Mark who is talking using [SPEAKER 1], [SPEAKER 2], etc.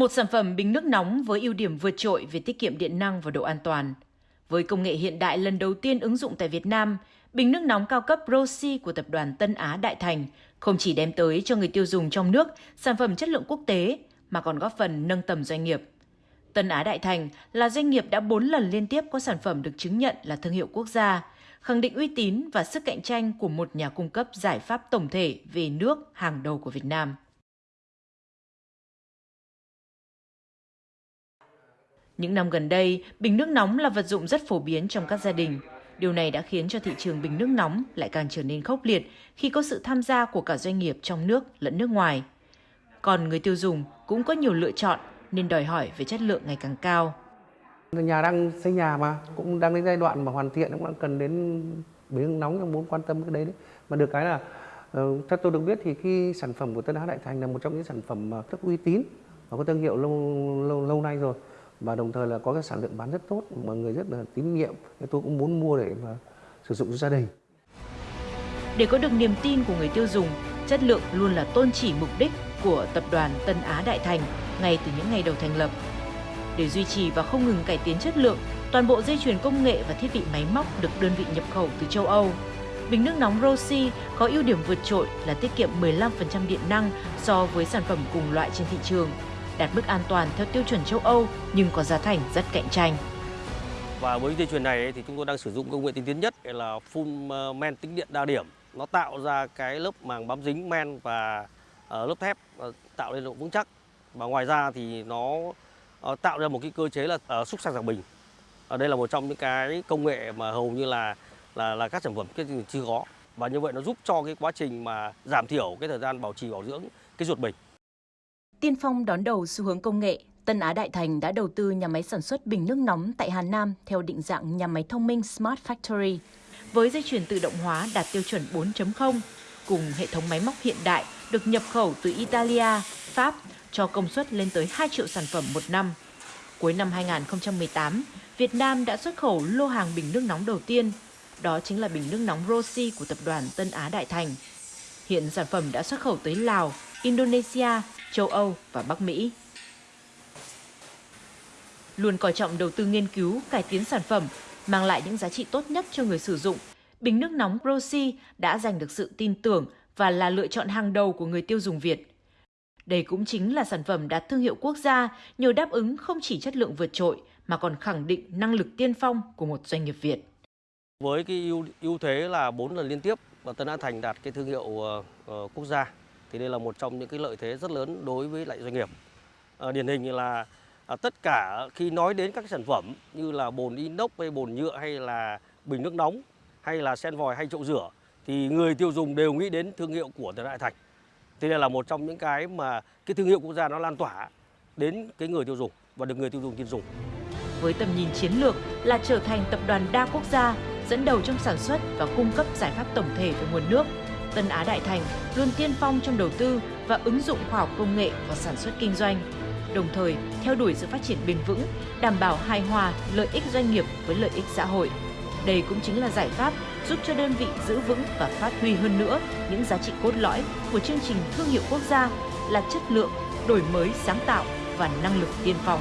[SPEAKER 1] Một sản phẩm bình nước nóng với ưu điểm vượt trội về tiết kiệm điện năng và độ an toàn. Với công nghệ hiện đại lần đầu tiên ứng dụng tại Việt Nam, bình nước nóng cao cấp Rossi của tập đoàn Tân Á Đại Thành không chỉ đem tới cho người tiêu dùng trong nước sản phẩm chất lượng quốc tế mà còn góp phần nâng tầm doanh nghiệp. Tân Á Đại Thành là doanh nghiệp đã 4 lần liên tiếp có sản phẩm được chứng nhận là thương hiệu quốc gia, khẳng định uy tín và sức cạnh tranh của một nhà cung cấp giải pháp tổng thể về nước hàng đầu của Việt Nam. Những năm gần đây, bình nước nóng là vật dụng rất phổ biến trong các gia đình. Điều này đã khiến cho thị trường bình nước nóng lại càng trở nên khốc liệt khi có sự tham gia của cả doanh nghiệp trong nước lẫn nước ngoài. Còn người tiêu dùng cũng có nhiều lựa chọn nên đòi hỏi về chất lượng ngày càng cao.
[SPEAKER 2] Nhà đang xây nhà mà cũng đang đến giai đoạn mà hoàn thiện cũng đang cần đến bình nước nóng nhưng muốn quan tâm cái đấy đấy. Mà được cái là ờ, theo tôi được biết thì khi sản phẩm của Tân Á Đại Thành là một trong những sản phẩm rất uy tín và có thương hiệu lâu lâu lâu nay rồi và đồng thời là có cái sản lượng bán rất tốt, mọi người rất là tín nhiệm. Tôi cũng muốn mua để mà sử dụng cho gia đình.
[SPEAKER 1] Để có được niềm tin của người tiêu dùng, chất lượng luôn là tôn chỉ mục đích của tập đoàn Tân Á Đại Thành ngay từ những ngày đầu thành lập. Để duy trì và không ngừng cải tiến chất lượng, toàn bộ dây chuyền công nghệ và thiết bị máy móc được đơn vị nhập khẩu từ châu Âu. Bình nước nóng Rossi có ưu điểm vượt trội là tiết kiệm 15% điện năng so với sản phẩm cùng loại trên thị trường đạt mức an toàn theo tiêu chuẩn châu Âu nhưng có giá thành rất cạnh tranh.
[SPEAKER 3] Và với dây chuyền này thì chúng tôi đang sử dụng công nghệ tiên tiến nhất là phun ờ, men tĩnh điện đa điểm. Nó tạo ra cái lớp màng bám dính men và ờ, lớp thép ờ, tạo nên độ vững chắc. Và ngoài ra thì nó tạo ra một cái cơ chế là xúc sạc giảm bình. Ở đây là một trong những cái công nghệ mà hầu như là là là các sản phẩm cái chưa có. Và như vậy nó giúp cho cái quá trình mà giảm thiểu cái thời gian bảo trì, bảo dưỡng cái ruột bình.
[SPEAKER 1] Tiên phong đón đầu xu hướng công nghệ, Tân Á Đại Thành đã đầu tư nhà máy sản xuất bình nước nóng tại Hà Nam theo định dạng nhà máy thông minh Smart Factory, với dây chuyền tự động hóa đạt tiêu chuẩn 4.0, cùng hệ thống máy móc hiện đại được nhập khẩu từ Italia, Pháp cho công suất lên tới 2 triệu sản phẩm một năm. Cuối năm 2018, Việt Nam đã xuất khẩu lô hàng bình nước nóng đầu tiên, đó chính là bình nước nóng Rossi của tập đoàn Tân Á Đại Thành. Hiện sản phẩm đã xuất khẩu tới Lào, Indonesia, châu Âu và Bắc Mỹ. Luôn coi trọng đầu tư nghiên cứu, cải tiến sản phẩm, mang lại những giá trị tốt nhất cho người sử dụng, bình nước nóng Rossi đã giành được sự tin tưởng và là lựa chọn hàng đầu của người tiêu dùng Việt. Đây cũng chính là sản phẩm đạt thương hiệu quốc gia, nhờ đáp ứng không chỉ chất lượng vượt trội mà còn khẳng định năng lực tiên phong của một doanh nghiệp Việt.
[SPEAKER 3] Với cái ưu, ưu thế là 4 lần liên tiếp và Tân An Thành đạt cái thương hiệu uh, quốc gia thì đây là một trong những cái lợi thế rất lớn đối với lại doanh nghiệp. À, điển hình như là à, tất cả khi nói đến các sản phẩm như là bồn inox hay bồn nhựa hay là bình nước nóng hay là sen vòi hay chậu rửa thì người tiêu dùng đều nghĩ đến thương hiệu của Tân Đại Thành. Thì đây là một trong những cái mà cái thương hiệu quốc gia nó lan tỏa đến cái người tiêu dùng và được người tiêu dùng tin dùng.
[SPEAKER 1] Với tầm nhìn chiến lược là trở thành tập đoàn đa quốc gia dẫn đầu trong sản xuất và cung cấp giải pháp tổng thể về nguồn nước Tân Á Đại Thành luôn tiên phong trong đầu tư và ứng dụng khoa học công nghệ vào sản xuất kinh doanh, đồng thời theo đuổi sự phát triển bền vững, đảm bảo hài hòa lợi ích doanh nghiệp với lợi ích xã hội. Đây cũng chính là giải pháp giúp cho đơn vị giữ vững và phát huy hơn nữa những giá trị cốt lõi của chương trình thương hiệu quốc gia là chất lượng, đổi mới sáng tạo và năng lực tiên phong.